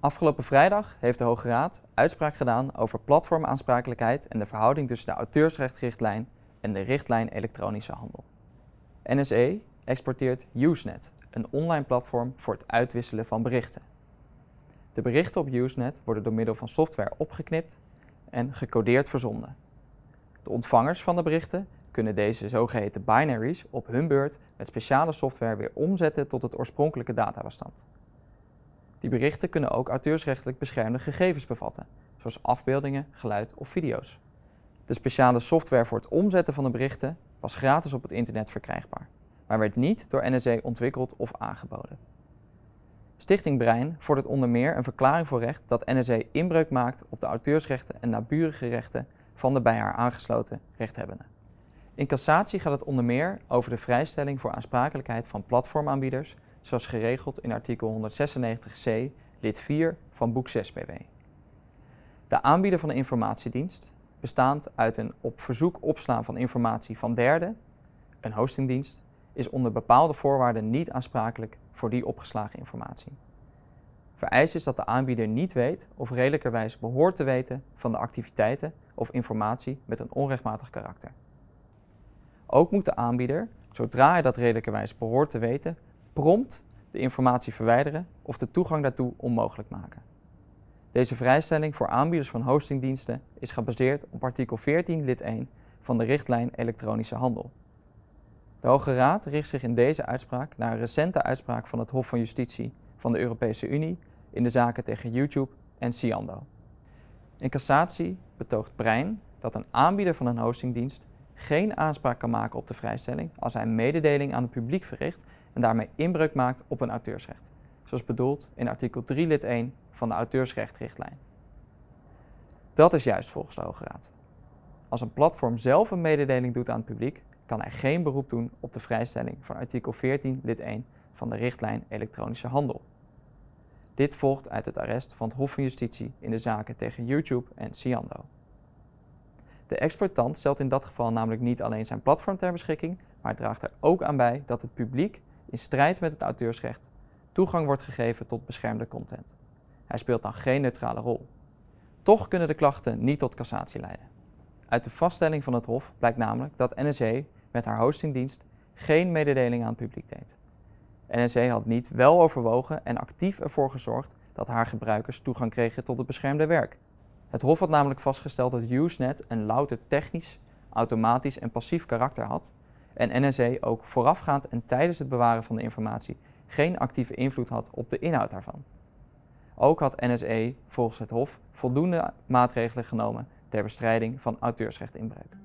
Afgelopen vrijdag heeft de Hoge Raad uitspraak gedaan over platformaansprakelijkheid en de verhouding tussen de auteursrechtrichtlijn en de richtlijn elektronische handel. NSE exporteert Usenet, een online platform voor het uitwisselen van berichten. De berichten op Usenet worden door middel van software opgeknipt en gecodeerd verzonden. De ontvangers van de berichten kunnen deze zogeheten binaries op hun beurt met speciale software weer omzetten tot het oorspronkelijke databestand. Die berichten kunnen ook auteursrechtelijk beschermde gegevens bevatten, zoals afbeeldingen, geluid of video's. De speciale software voor het omzetten van de berichten was gratis op het internet verkrijgbaar, maar werd niet door NSE ontwikkeld of aangeboden. Stichting Brein vordert onder meer een verklaring voor recht dat NSE inbreuk maakt op de auteursrechten en naburige rechten van de bij haar aangesloten rechthebbenden. In cassatie gaat het onder meer over de vrijstelling voor aansprakelijkheid van platformaanbieders zoals geregeld in artikel 196c lid 4 van boek 6 BW. De aanbieder van de informatiedienst, bestaand uit een op verzoek opslaan van informatie van derden, een hostingdienst, is onder bepaalde voorwaarden niet aansprakelijk voor die opgeslagen informatie. Vereist is dat de aanbieder niet weet of redelijkerwijs behoort te weten van de activiteiten of informatie met een onrechtmatig karakter. Ook moet de aanbieder, zodra hij dat redelijkerwijs behoort te weten, prompt de informatie verwijderen of de toegang daartoe onmogelijk maken. Deze vrijstelling voor aanbieders van hostingdiensten is gebaseerd op artikel 14 lid 1 van de richtlijn elektronische handel. De Hoge Raad richt zich in deze uitspraak naar een recente uitspraak van het Hof van Justitie van de Europese Unie in de zaken tegen YouTube en Ciando. In cassatie betoogt Brein dat een aanbieder van een hostingdienst geen aanspraak kan maken op de vrijstelling als hij mededeling aan het publiek verricht en daarmee inbreuk maakt op een auteursrecht, zoals bedoeld in artikel 3 lid 1 van de auteursrechtrichtlijn. Dat is juist volgens de Hoge Raad. Als een platform zelf een mededeling doet aan het publiek, kan hij geen beroep doen op de vrijstelling van artikel 14 lid 1 van de richtlijn elektronische handel. Dit volgt uit het arrest van het Hof van Justitie in de zaken tegen YouTube en Ciando. De exploitant stelt in dat geval namelijk niet alleen zijn platform ter beschikking, maar draagt er ook aan bij dat het publiek in strijd met het auteursrecht toegang wordt gegeven tot beschermde content. Hij speelt dan geen neutrale rol. Toch kunnen de klachten niet tot cassatie leiden. Uit de vaststelling van het Hof blijkt namelijk dat NSE met haar hostingdienst geen mededeling aan het publiek deed. NSE had niet wel overwogen en actief ervoor gezorgd dat haar gebruikers toegang kregen tot het beschermde werk. Het Hof had namelijk vastgesteld dat Usenet een louter technisch, automatisch en passief karakter had en NSE ook voorafgaand en tijdens het bewaren van de informatie geen actieve invloed had op de inhoud daarvan. Ook had NSE volgens het Hof voldoende maatregelen genomen ter bestrijding van auteursrechtinbreuk.